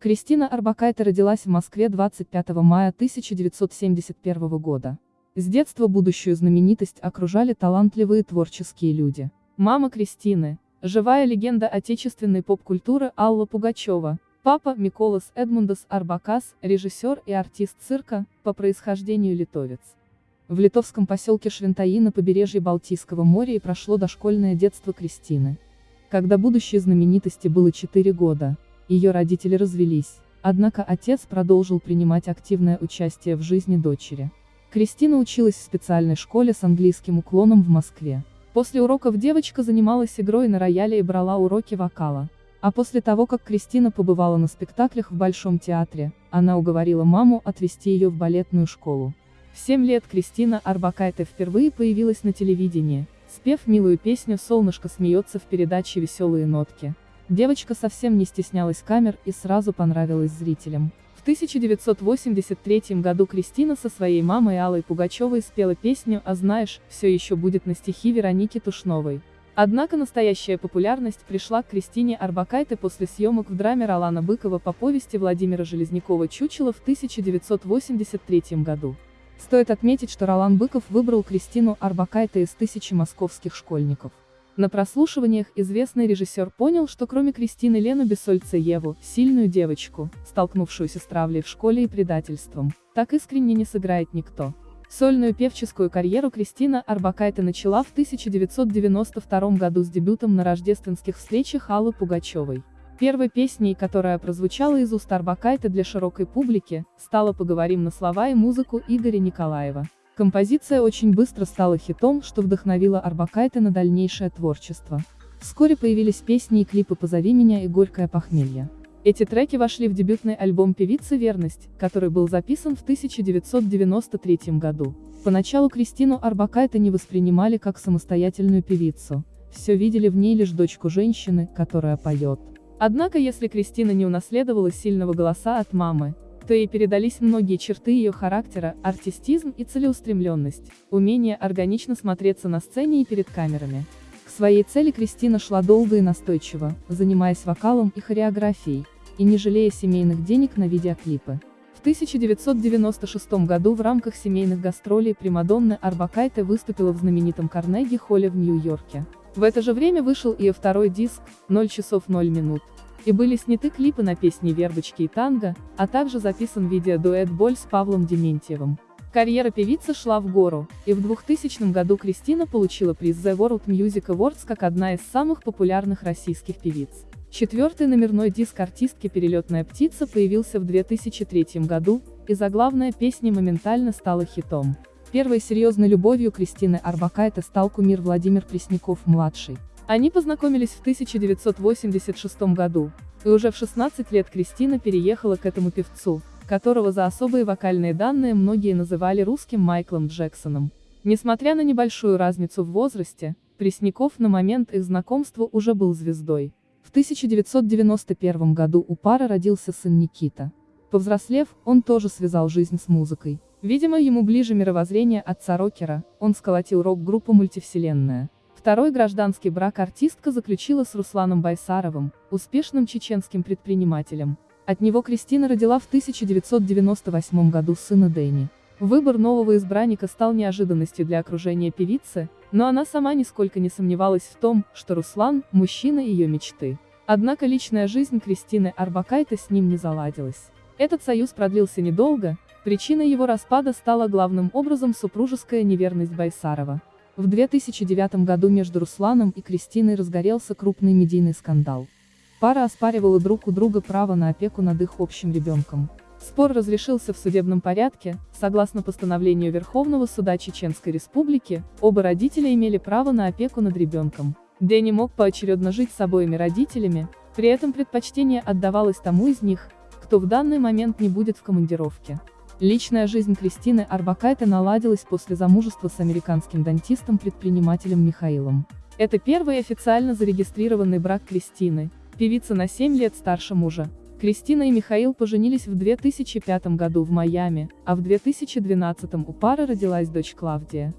Кристина Арбакайте родилась в Москве 25 мая 1971 года. С детства будущую знаменитость окружали талантливые творческие люди. Мама Кристины, живая легенда отечественной поп-культуры Алла Пугачева, папа Миколас Эдмундас Арбакас, режиссер и артист цирка, по происхождению литовец. В литовском поселке Швентаи на побережье Балтийского моря и прошло дошкольное детство Кристины. Когда будущей знаменитости было 4 года, ее родители развелись, однако отец продолжил принимать активное участие в жизни дочери. Кристина училась в специальной школе с английским уклоном в Москве. После уроков девочка занималась игрой на рояле и брала уроки вокала. А после того, как Кристина побывала на спектаклях в Большом театре, она уговорила маму отвезти ее в балетную школу. В 7 лет Кристина Арбакайте впервые появилась на телевидении, спев милую песню «Солнышко смеется» в передаче «Веселые нотки». Девочка совсем не стеснялась камер и сразу понравилась зрителям. В 1983 году Кристина со своей мамой Аллой Пугачевой спела песню «А знаешь, все еще будет» на стихи Вероники Тушновой. Однако настоящая популярность пришла к Кристине Арбакайте после съемок в драме Ролана Быкова по повести Владимира Железнякова «Чучело» в 1983 году. Стоит отметить, что Ролан Быков выбрал Кристину Арбакайте из тысячи московских школьников. На прослушиваниях известный режиссер понял, что кроме Кристины Лену Бессольцеву, сильную девочку, столкнувшуюся с травлей в школе и предательством, так искренне не сыграет никто. Сольную певческую карьеру Кристина Арбакайте начала в 1992 году с дебютом на рождественских встречах Аллы Пугачевой. Первой песней, которая прозвучала из уст Арбакайте для широкой публики, стала «Поговорим на слова и музыку» Игоря Николаева. Композиция очень быстро стала хитом, что вдохновило Арбакайте на дальнейшее творчество. Вскоре появились песни и клипы «Позови меня» и «Горькое похмелье». Эти треки вошли в дебютный альбом певицы «Верность», который был записан в 1993 году. Поначалу Кристину Арбакайте не воспринимали как самостоятельную певицу, все видели в ней лишь дочку женщины, которая поет. Однако если Кристина не унаследовала сильного голоса от мамы, то ей передались многие черты ее характера, артистизм и целеустремленность, умение органично смотреться на сцене и перед камерами. К своей цели Кристина шла долго и настойчиво, занимаясь вокалом и хореографией, и не жалея семейных денег на видеоклипы. В 1996 году в рамках семейных гастролей Примадонны Арбакайте выступила в знаменитом Карнеги-холле в Нью-Йорке. В это же время вышел ее второй диск, 0 часов 0 минут. И были сняты клипы на песни «Вербочки» и «Танго», а также записан видеодуэт «Боль» с Павлом Дементьевым. Карьера певицы шла в гору, и в 2000 году Кристина получила приз The World Music Awards как одна из самых популярных российских певиц. Четвертый номерной диск артистки «Перелетная птица» появился в 2003 году, и заглавная песня моментально стала хитом. Первой серьезной любовью Кристины Арбакайте стал кумир Владимир Пресняков-младший. Они познакомились в 1986 году, и уже в 16 лет Кристина переехала к этому певцу, которого за особые вокальные данные многие называли русским Майклом Джексоном. Несмотря на небольшую разницу в возрасте, Пресняков на момент их знакомства уже был звездой. В 1991 году у пары родился сын Никита. Повзрослев, он тоже связал жизнь с музыкой. Видимо, ему ближе мировоззрение отца рокера, он сколотил рок-группу «Мультивселенная». Второй гражданский брак артистка заключила с Русланом Байсаровым, успешным чеченским предпринимателем. От него Кристина родила в 1998 году сына Дэнни. Выбор нового избранника стал неожиданностью для окружения певицы, но она сама нисколько не сомневалась в том, что Руслан – мужчина ее мечты. Однако личная жизнь Кристины Арбакайте с ним не заладилась. Этот союз продлился недолго, причиной его распада стала главным образом супружеская неверность Байсарова. В 2009 году между Русланом и Кристиной разгорелся крупный медийный скандал. Пара оспаривала друг у друга право на опеку над их общим ребенком. Спор разрешился в судебном порядке, согласно постановлению Верховного суда Чеченской Республики, оба родителя имели право на опеку над ребенком. Дэнни мог поочередно жить с обоими родителями, при этом предпочтение отдавалось тому из них, кто в данный момент не будет в командировке. Личная жизнь Кристины Арбакайте наладилась после замужества с американским дантистом-предпринимателем Михаилом. Это первый официально зарегистрированный брак Кристины, певица на 7 лет старше мужа. Кристина и Михаил поженились в 2005 году в Майами, а в 2012 у пары родилась дочь Клавдия.